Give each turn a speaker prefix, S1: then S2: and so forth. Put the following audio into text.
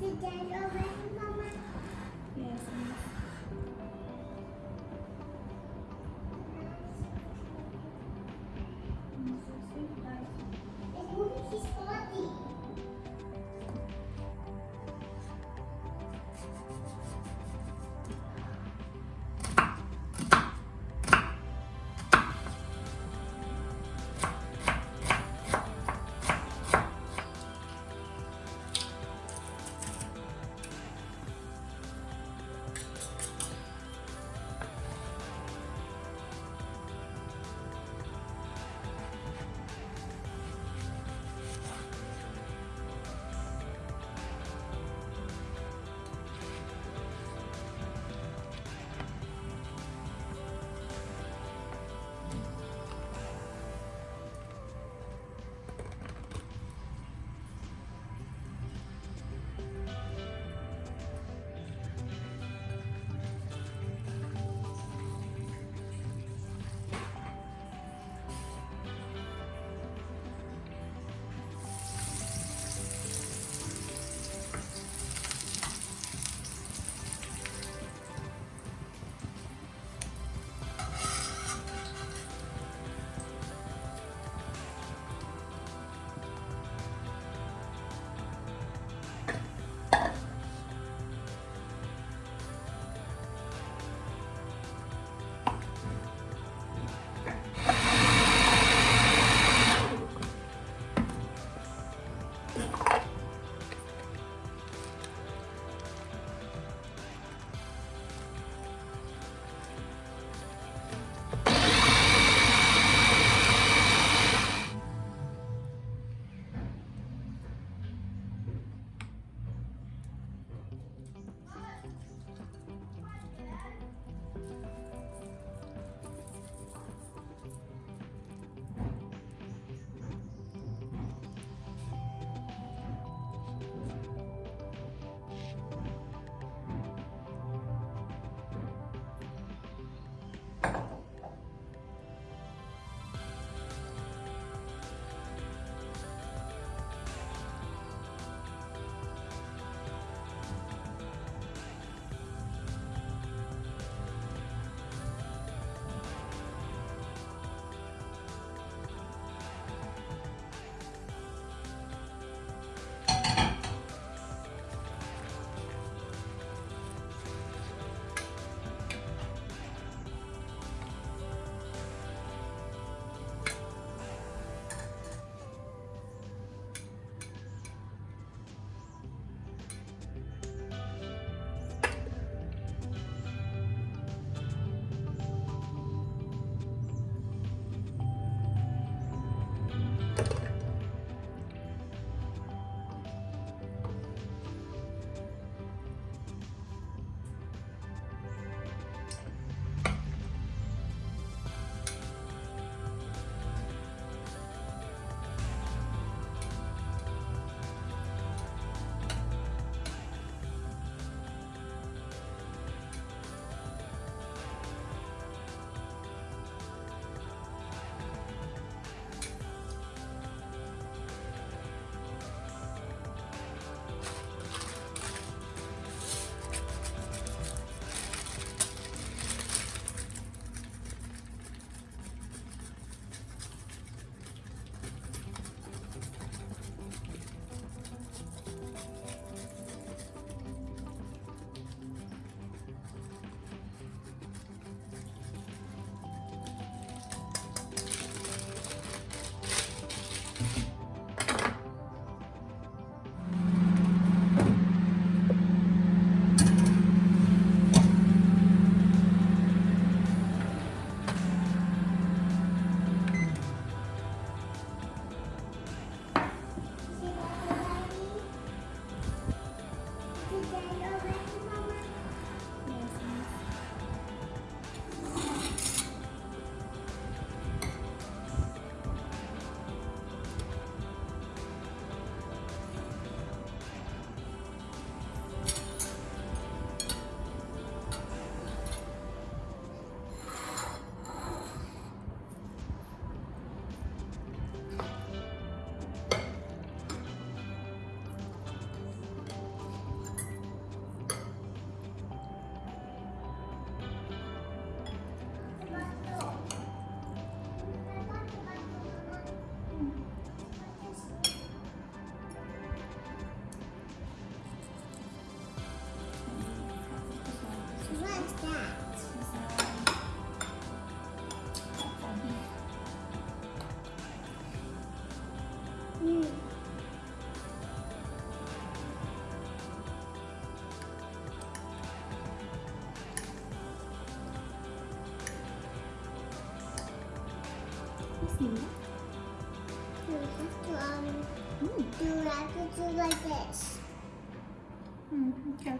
S1: 姐姐说
S2: 为什
S1: You see that?
S2: You have to um
S1: Mm.
S2: do have to do like this.
S1: Mm, okay.